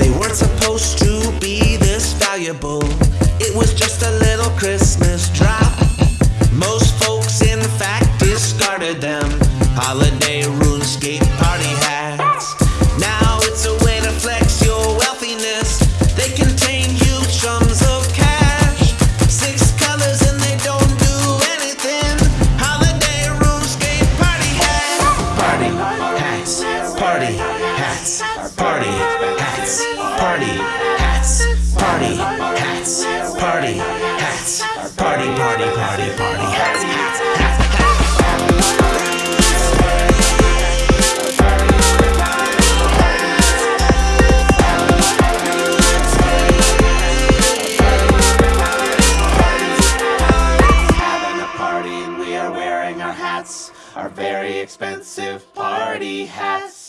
They weren't supposed to be this valuable. It was just a little Christmas drop. Most folks, in fact, discarded them. Holiday RuneScape party hats. Now it's a way to flex your wealthiness. They contain huge sums of cash. Six colors and they don't do anything. Holiday RuneScape party hats. Party hats. Party hats. Party hats. party hats. Party, party, party, party hats, hats, hats. Our very expensive party hats.